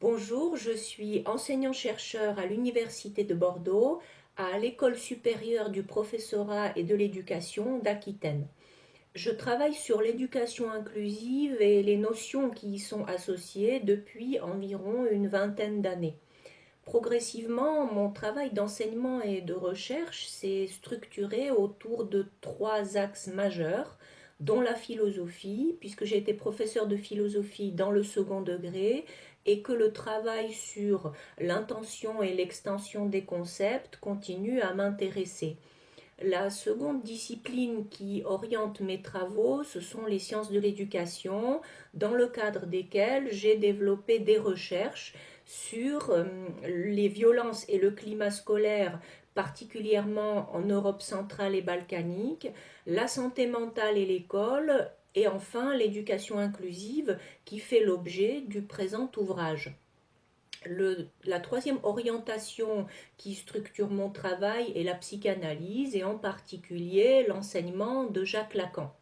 Bonjour, je suis enseignant-chercheur à l'Université de Bordeaux, à l'École supérieure du professorat et de l'éducation d'Aquitaine. Je travaille sur l'éducation inclusive et les notions qui y sont associées depuis environ une vingtaine d'années. Progressivement, mon travail d'enseignement et de recherche s'est structuré autour de trois axes majeurs, dont la philosophie, puisque j'ai été professeur de philosophie dans le second degré, et que le travail sur l'intention et l'extension des concepts continue à m'intéresser. La seconde discipline qui oriente mes travaux, ce sont les sciences de l'éducation, dans le cadre desquelles j'ai développé des recherches sur euh, les violences et le climat scolaire particulièrement en Europe centrale et balkanique, la santé mentale et l'école, et enfin l'éducation inclusive qui fait l'objet du présent ouvrage. la troisième orientation qui structure mon travail est la psychanalyse et en particulier l'enseignement de Jacques Lacan.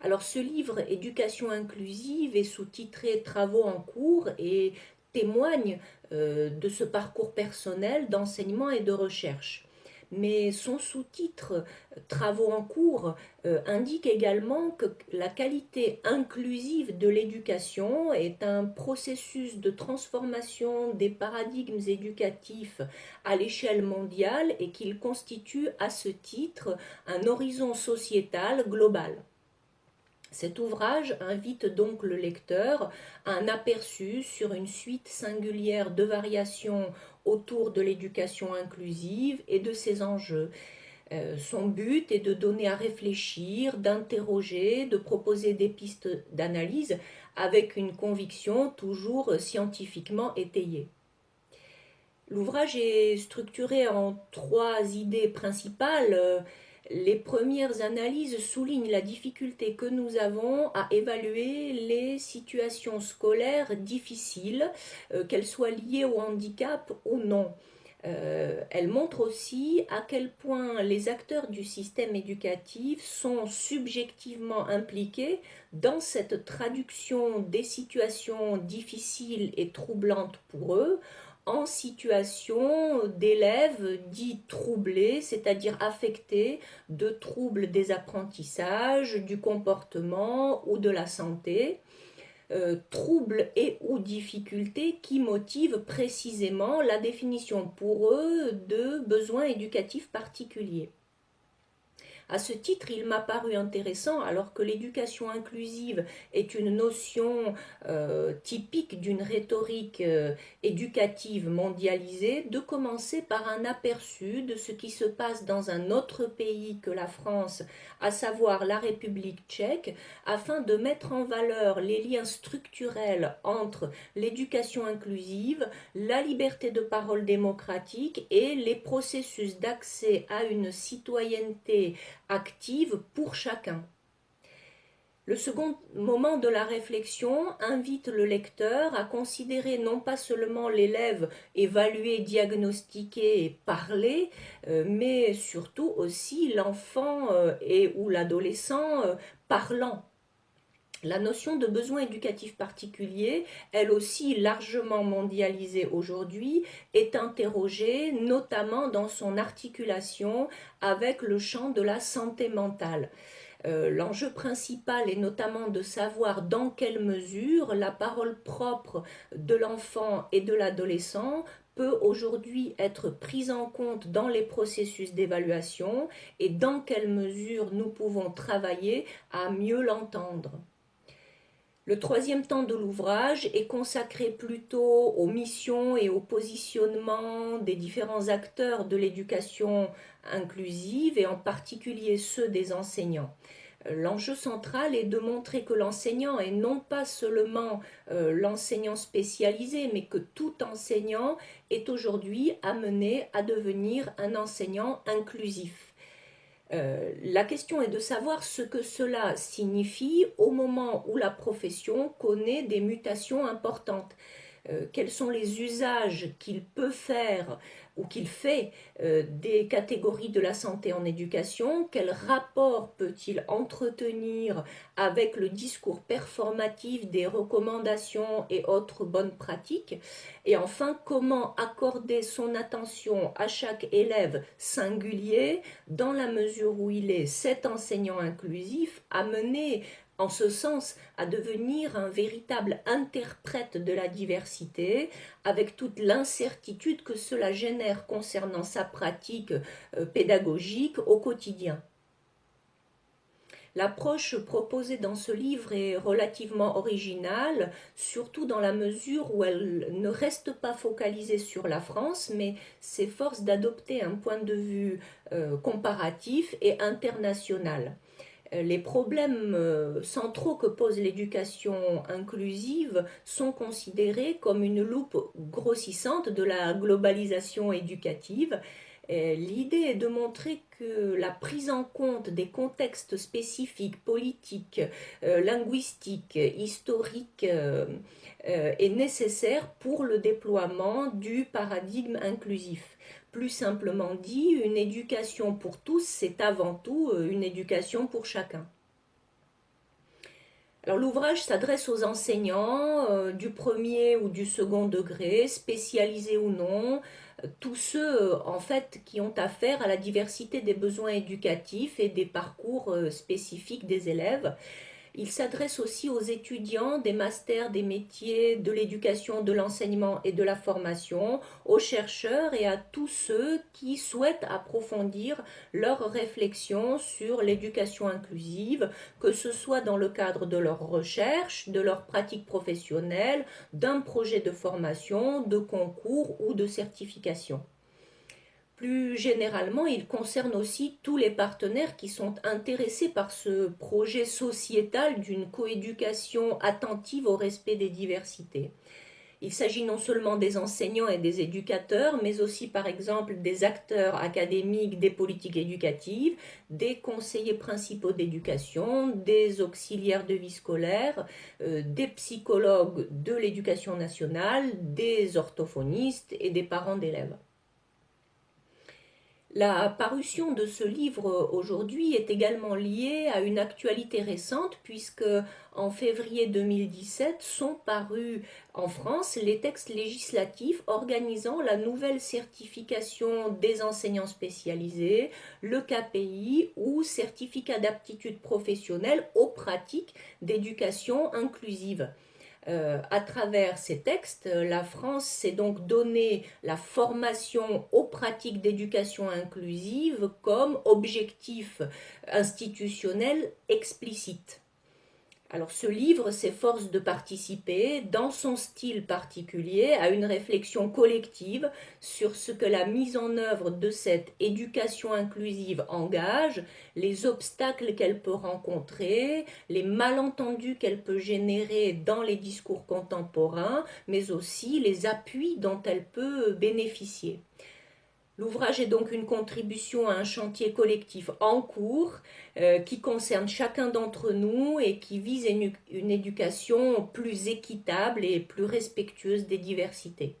Alors ce livre Éducation inclusive est sous-titré Travaux en cours et témoigne euh, de ce parcours personnel d'enseignement et de recherche. Mais son sous-titre Travaux en cours euh, indique également que la qualité inclusive de l'éducation est un processus de transformation des paradigmes éducatifs à l'échelle mondiale et qu'il constitue à ce titre un horizon sociétal global. Cet ouvrage invite donc le lecteur à un aperçu sur une suite singulière de variations autour de l'éducation inclusive et de ses enjeux. Euh, son but est de donner à réfléchir, d'interroger, de proposer des pistes d'analyse avec une conviction toujours scientifiquement étayée. L'ouvrage est structuré en trois idées principales les premières analyses soulignent la difficulté que nous avons à évaluer les situations scolaires difficiles, euh, qu'elles soient liées au handicap ou non. Euh, elles montrent aussi à quel point les acteurs du système éducatif sont subjectivement impliqués dans cette traduction des situations difficiles et troublantes pour eux en situation d'élèves dits troublés, c'est-à-dire affectés de troubles des apprentissages, du comportement ou de la santé, euh, troubles et ou difficultés qui motivent précisément la définition pour eux de besoins éducatifs particuliers. À ce titre, il m'a paru intéressant, alors que l'éducation inclusive est une notion euh, typique d'une rhétorique euh, éducative mondialisée, de commencer par un aperçu de ce qui se passe dans un autre pays que la France, à savoir la République tchèque, afin de mettre en valeur les liens structurels entre l'éducation inclusive, la liberté de parole démocratique et les processus d'accès à une citoyenneté active pour chacun. Le second moment de la réflexion invite le lecteur à considérer non pas seulement l'élève évalué, diagnostiqué et parlé, euh, mais surtout aussi l'enfant euh, et ou l'adolescent euh, parlant. La notion de besoin éducatif particulier, elle aussi largement mondialisée aujourd'hui, est interrogée notamment dans son articulation avec le champ de la santé mentale. Euh, l'enjeu principal est notamment de savoir dans quelle mesure la parole propre de l'enfant et de l'adolescent peut aujourd'hui être prise en compte dans les processus d'évaluation et dans quelle mesure nous pouvons travailler à mieux l'entendre. Le troisième temps de l'ouvrage est consacré plutôt aux missions et au positionnement des différents acteurs de l'éducation inclusive et en particulier ceux des enseignants. L'enjeu central est de montrer que l'enseignant est non pas seulement euh, l'enseignant spécialisé, mais que tout enseignant est aujourd'hui amené à devenir un enseignant inclusif. Euh, la question est de savoir ce que cela signifie au moment où la profession connaît des mutations importantes. Euh, quels sont les usages qu'il peut faire ou qu'il fait euh, des catégories de la santé en éducation, quel rapport peut-il entretenir avec le discours performatif des recommandations et autres bonnes pratiques, et enfin comment accorder son attention à chaque élève singulier dans la mesure où il est cet enseignant inclusif amené en ce sens à devenir un véritable interprète de la diversité, avec toute l'incertitude que cela génère concernant sa pratique euh, pédagogique au quotidien. L'approche proposée dans ce livre est relativement originale, surtout dans la mesure où elle ne reste pas focalisée sur la France, mais s'efforce d'adopter un point de vue euh, comparatif et international. Euh, les problèmes euh, centraux que pose l'éducation inclusive sont considérés comme une loupe grossissante de la globalisation éducative. L'idée est de montrer que la prise en compte des contextes spécifiques, politiques, euh, linguistiques, historiques est nécessaire pour le déploiement du paradigme inclusif. Plus simplement dit, une éducation pour tous, c'est avant tout euh, une éducation pour chacun. Alors l'ouvrage s'adresse aux enseignants euh, du premier ou du second degré, spécialisés ou non, euh, tous ceux en fait qui ont affaire à la diversité des besoins éducatifs et des parcours spécifiques des élèves. Il s'adresse aussi aux étudiants des masters des métiers de l'éducation, de l'enseignement et de la formation, aux chercheurs et à tous ceux qui souhaitent approfondir leurs réflexions sur l'éducation inclusive, que ce soit dans le cadre de leurs recherches, de leurs pratiques professionnelles, d'un projet de formation, de concours ou de certification. Plus généralement, il concerne aussi tous les partenaires qui sont intéressés par ce projet sociétal d'une coéducation attentive au respect des diversités. Il s'agit non seulement des enseignants et des éducateurs, mais aussi par exemple des acteurs académiques des politiques éducatives, des conseillers principaux d'éducation, des auxiliaires de vie scolaire, euh, des psychologues de l'éducation nationale, des orthophonistes et des parents d'élèves. La parution de ce livre aujourd'hui est également liée à une actualité récente puisque en février 2017 sont parus en France les textes législatifs organisant la nouvelle certification des enseignants spécialisés, le KPI ou certificat d'aptitude professionnelle aux pratiques d'éducation inclusive. Euh, à travers ces textes, la France s'est donc donné la formation aux pratiques d'éducation inclusive comme objectif institutionnel explicite. Alors ce livre s'efforce de participer, dans son style particulier, à une réflexion collective sur ce que la mise en œuvre de cette éducation inclusive engage, les obstacles qu'elle peut rencontrer, les malentendus qu'elle peut générer dans les discours contemporains, mais aussi les appuis dont elle peut bénéficier. L'ouvrage est donc une contribution à un chantier collectif en cours euh, qui concerne chacun d'entre nous et qui vise une éducation plus équitable et plus respectueuse des diversités.